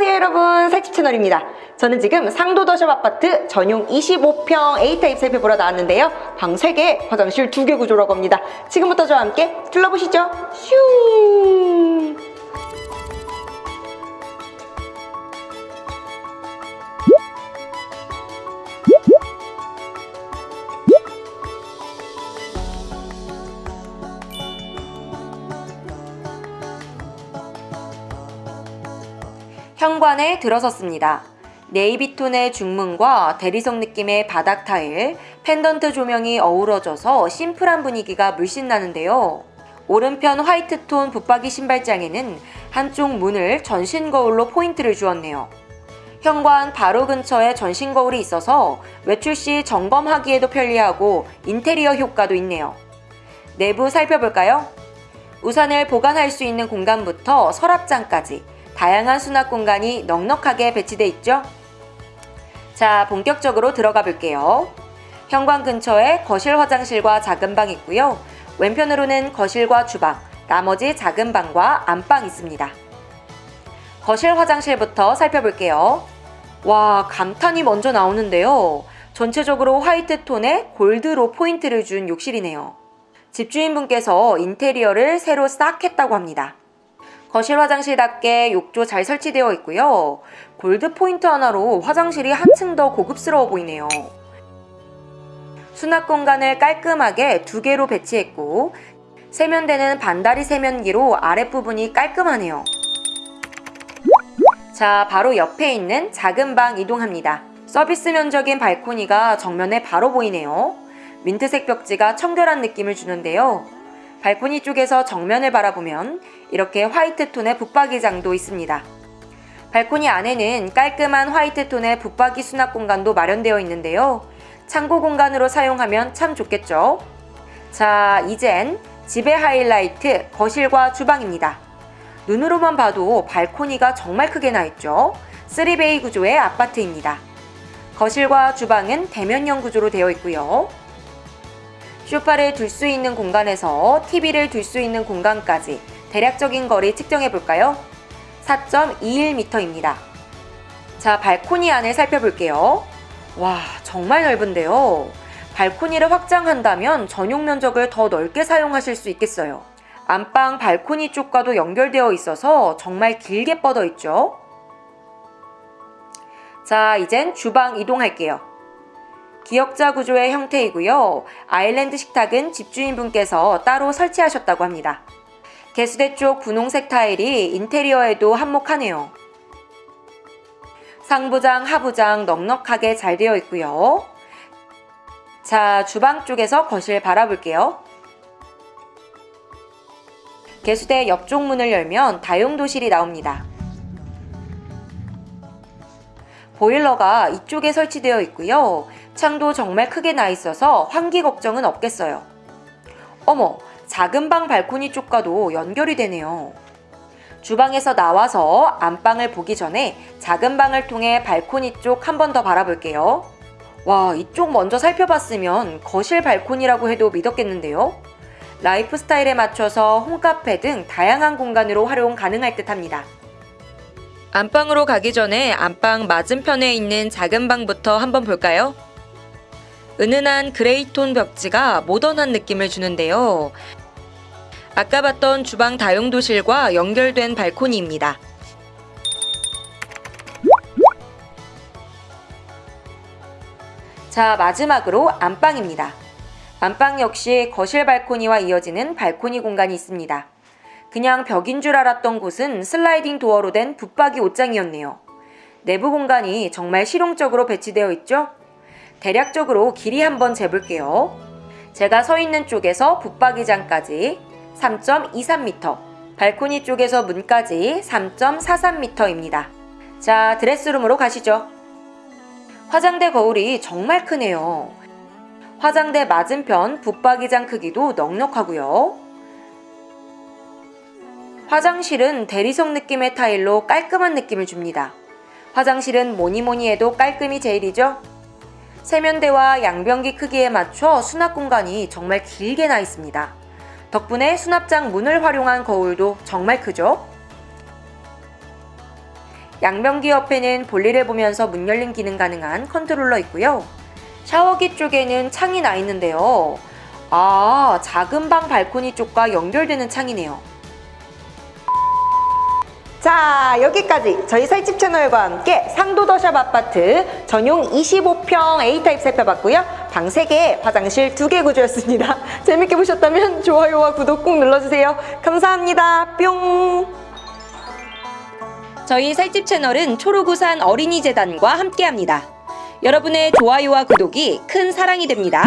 안녕하세요 여러분. 살집 채널입니다. 저는 지금 상도더샵 아파트 전용 25평 A타입 살펴보러 나왔는데요. 방 3개, 화장실 2개 구조라고 합니다. 지금부터 저와 함께 둘러보시죠. 슝 현관에 들어섰습니다. 네이비톤의 중문과 대리석 느낌의 바닥 타일, 펜던트 조명이 어우러져서 심플한 분위기가 물씬 나는데요. 오른편 화이트톤 붙박이 신발장에는 한쪽 문을 전신 거울로 포인트를 주었네요. 현관 바로 근처에 전신 거울이 있어서 외출 시 점검하기에도 편리하고 인테리어 효과도 있네요. 내부 살펴볼까요? 우산을 보관할 수 있는 공간부터 서랍장까지 다양한 수납 공간이 넉넉하게 배치돼 있죠? 자, 본격적으로 들어가 볼게요. 현관 근처에 거실 화장실과 작은 방 있고요. 왼편으로는 거실과 주방, 나머지 작은 방과 안방 있습니다. 거실 화장실부터 살펴볼게요. 와, 감탄이 먼저 나오는데요. 전체적으로 화이트 톤에 골드로 포인트를 준 욕실이네요. 집주인분께서 인테리어를 새로 싹 했다고 합니다. 거실 화장실답게 욕조 잘 설치되어 있고요. 골드 포인트 하나로 화장실이 한층 더 고급스러워 보이네요. 수납 공간을 깔끔하게 두 개로 배치했고 세면대는 반다리 세면기로 아랫부분이 깔끔하네요. 자, 바로 옆에 있는 작은 방 이동합니다. 서비스 면적인 발코니가 정면에 바로 보이네요. 민트색 벽지가 청결한 느낌을 주는데요. 발코니 쪽에서 정면을 바라보면 이렇게 화이트 톤의 붙박이장도 있습니다. 발코니 안에는 깔끔한 화이트 톤의 붙박이 수납 공간도 마련되어 있는데요. 창고 공간으로 사용하면 참 좋겠죠? 자, 이젠 집의 하이라이트 거실과 주방입니다. 눈으로만 봐도 발코니가 정말 크게 나 있죠? 3베이 구조의 아파트입니다. 거실과 주방은 대면형 구조로 되어 있고요. 쇼파를 둘 수 있는 공간에서 TV를 둘 수 있는 공간까지 대략적인 거리 측정해 볼까요? 4.21m입니다. 자, 발코니 안을 살펴볼게요. 와, 정말 넓은데요. 발코니를 확장한다면 전용 면적을 더 넓게 사용하실 수 있겠어요. 안방 발코니 쪽과도 연결되어 있어서 정말 길게 뻗어 있죠. 자, 이젠 주방 이동할게요. 기역자 구조의 형태이고요. 아일랜드 식탁은 집주인분께서 따로 설치하셨다고 합니다. 개수대 쪽 분홍색 타일이 인테리어에도 한몫하네요. 상부장, 하부장 넉넉하게 잘 되어 있고요. 자, 주방 쪽에서 거실 바라볼게요. 개수대 옆쪽 문을 열면 다용도실이 나옵니다. 보일러가 이쪽에 설치되어 있고요. 창도 정말 크게 나 있어서 환기 걱정은 없겠어요. 어머, 작은 방 발코니 쪽과도 연결이 되네요. 주방에서 나와서 안방을 보기 전에 작은 방을 통해 발코니 쪽 한 번 더 바라볼게요. 와, 이쪽 먼저 살펴봤으면 거실 발코니라고 해도 믿었겠는데요? 라이프 스타일에 맞춰서 홈카페 등 다양한 공간으로 활용 가능할 듯 합니다. 안방으로 가기 전에 안방 맞은편에 있는 작은 방부터 한번 볼까요? 은은한 그레이톤 벽지가 모던한 느낌을 주는데요. 아까 봤던 주방 다용도실과 연결된 발코니입니다. 자, 마지막으로 안방입니다. 안방 역시 거실 발코니와 이어지는 발코니 공간이 있습니다. 그냥 벽인 줄 알았던 곳은 슬라이딩 도어로 된 붙박이 옷장이었네요. 내부 공간이 정말 실용적으로 배치되어 있죠? 대략적으로 길이 한번 재볼게요. 제가 서 있는 쪽에서 붙박이장까지 3.23m, 발코니 쪽에서 문까지 3.43m입니다. 자, 드레스룸으로 가시죠. 화장대 거울이 정말 크네요. 화장대 맞은편 붙박이장 크기도 넉넉하고요. 화장실은 대리석 느낌의 타일로 깔끔한 느낌을 줍니다. 화장실은 뭐니뭐니 해도 깔끔이 제일이죠? 세면대와 양변기 크기에 맞춰 수납 공간이 정말 길게 나 있습니다. 덕분에 수납장 문을 활용한 거울도 정말 크죠? 양변기 옆에는 볼일을 보면서 문 열림 기능 가능한 컨트롤러 있고요. 샤워기 쪽에는 창이 나 있는데요. 아, 작은 방 발코니 쪽과 연결되는 창이네요. 자 여기까지 저희 살집 채널과 함께 상도더샵 아파트 전용 25평 A타입 살펴봤고요. 방 3개 화장실 2개 구조였습니다. 재밌게 보셨다면 좋아요와 구독 꼭 눌러주세요. 감사합니다. 뿅. 저희 살집 채널은 초록우산 어린이재단과 함께합니다. 여러분의 좋아요와 구독이 큰 사랑이 됩니다.